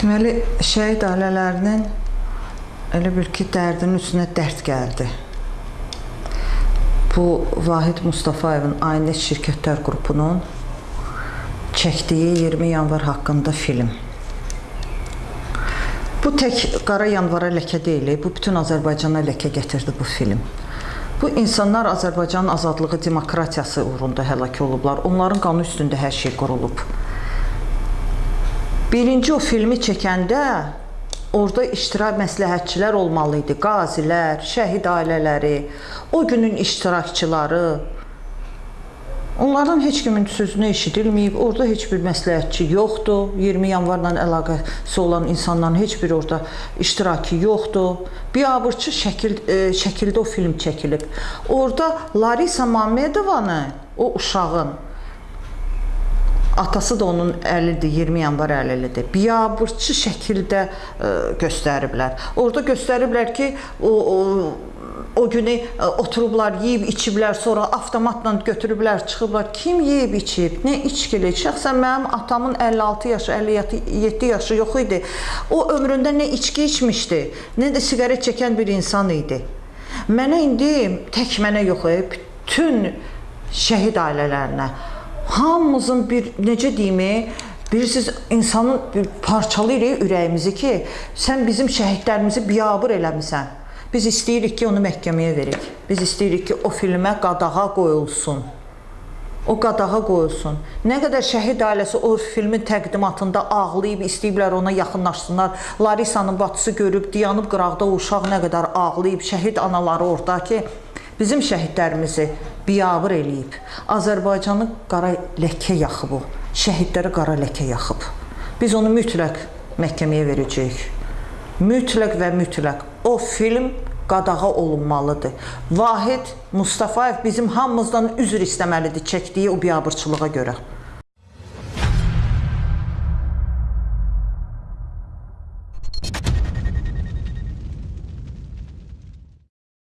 Deməli, şəhid ailələrinin elə bil ki, dərdinin üstünə dərd gəldi. Bu Vahid Mustafayevin Aynet Şirkətlər qrupunun çəkdiyi 20 yanvar haqqında film. Bu tək qara yanvara ləkə deyil, bu bütün Azərbaycana ləkə gətirdi bu film. Bu insanlar Azərbaycanın azadlığı, demokratiyası uğrunda həlak olublar. Onların qanı üstündə hər şey qurulub. Birinci o filmi çəkəndə orada iştirak məsləhətçilər olmalı idi. Qazilər, şəhid ailələri, o günün iştirakçıları. Onlardan heç kimin sözünü eşidilməyib. Orada heç bir məsləhətçi yoxdur. 20 yanvarla əlaqəsi olan insanların heç biri orada iştirakı yoxdur. Biabırçı şəkil e, şəkildə o film çəkilib. Orada Larisa Mamedovanı, o uşağın Atası da onun əlidir, 20 yanvar əlilidir. Biabırçı şəkildə ə, göstəriblər. Orada göstəriblər ki, o, o o günü ə, oturublar, yeyib içiblər, sonra avtomatla götürüblər, çıxıblar. Kim yeyib içib, nə içkili? Şəxsən mənim atamın 56 yaşı, 57 yaşı yox idi. O ömründə nə içki içmişdi, nə də siqaret çəkən bir insan idi. Mənə indi tək mənə yox, e, bütün şəhid ailələrinə hamımızın bir necə deyimi bilirsiniz insanın bir parçalayır ürəyimizi ki, sən bizim şəhidlərimizi biabır eləmisən. Biz istəyirik ki, onu məhkəməyə verək. Biz istəyirik ki, o filmə qadağa qoyulsun. O qadağa qoyulsun. Nə qədər şəhid ailəsi o filmin təqdimatında ağlayıb, istəyiblər ona yaxınlaşsınlar. Larisanın bacısı görüb, dayanıb qıraqda o uşaq nə qədər ağlayıb, şəhid anaları orada ki, bizim şəhidlərimizi biabır eləyib. Azərbaycanı qara ləkə yaxıb o. Şəhidləri qara ləkə yaxıb. Biz onu mütləq məhkəməyə verəcəyik. Mütləq və mütləq o film qadağa olunmalıdır. Vahid Mustafayev bizim hamımızdan üzr istəməlidir çəkdiyi o biabırçılığa görə.